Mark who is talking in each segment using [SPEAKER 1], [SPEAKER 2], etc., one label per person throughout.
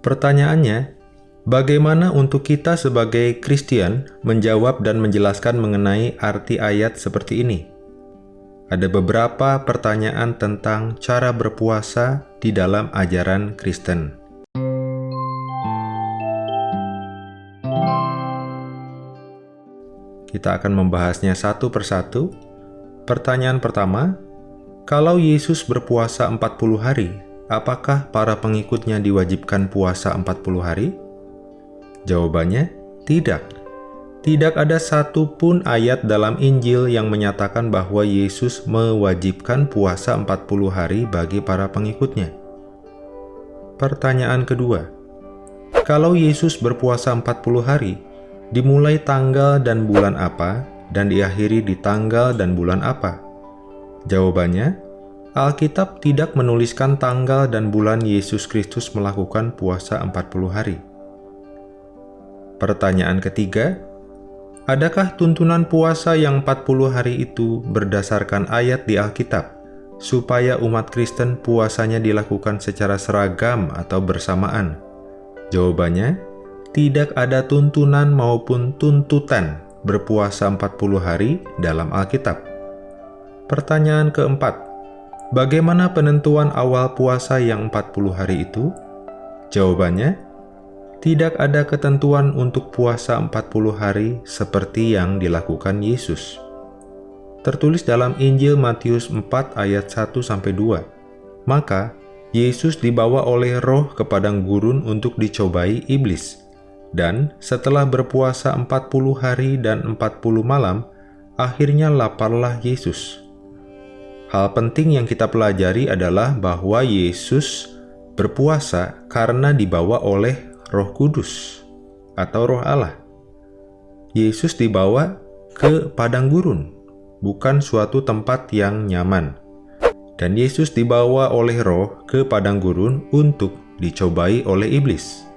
[SPEAKER 1] Pertanyaannya, bagaimana untuk kita sebagai Kristen menjawab dan menjelaskan mengenai arti ayat seperti ini? Ada beberapa pertanyaan tentang cara berpuasa di dalam ajaran Kristen. Kita akan membahasnya satu persatu. Pertanyaan pertama, kalau Yesus berpuasa 40 hari, apakah para pengikutnya diwajibkan puasa 40 hari? Jawabannya, tidak. Tidak ada satu pun ayat dalam Injil yang menyatakan bahwa Yesus mewajibkan puasa 40 hari bagi para pengikutnya. Pertanyaan kedua, kalau Yesus berpuasa 40 hari, dimulai tanggal dan bulan apa, dan diakhiri di tanggal dan bulan apa? Jawabannya, Alkitab tidak menuliskan tanggal dan bulan Yesus Kristus melakukan puasa 40 hari. Pertanyaan ketiga, adakah tuntunan puasa yang 40 hari itu berdasarkan ayat di Alkitab, supaya umat Kristen puasanya dilakukan secara seragam atau bersamaan? Jawabannya, tidak ada tuntunan maupun tuntutan berpuasa 40 hari dalam Alkitab. Pertanyaan keempat, bagaimana penentuan awal puasa yang 40 hari itu? Jawabannya, tidak ada ketentuan untuk puasa 40 hari seperti yang dilakukan Yesus. Tertulis dalam Injil Matius 4 ayat 1-2, Maka, Yesus dibawa oleh roh ke padang gurun untuk dicobai iblis. Dan setelah berpuasa 40 hari dan 40 malam, akhirnya laparlah Yesus. Hal penting yang kita pelajari adalah bahwa Yesus berpuasa karena dibawa oleh Roh Kudus atau Roh Allah. Yesus dibawa ke padang gurun, bukan suatu tempat yang nyaman. Dan Yesus dibawa oleh Roh ke padang gurun untuk dicobai oleh iblis.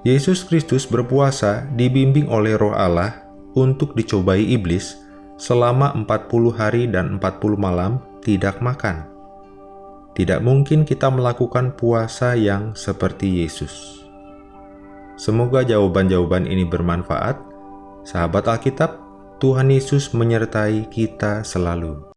[SPEAKER 1] Yesus Kristus berpuasa dibimbing oleh roh Allah untuk dicobai iblis selama 40 hari dan 40 malam tidak makan. Tidak mungkin kita melakukan puasa yang seperti Yesus. Semoga jawaban-jawaban ini bermanfaat. Sahabat Alkitab, Tuhan Yesus menyertai kita selalu.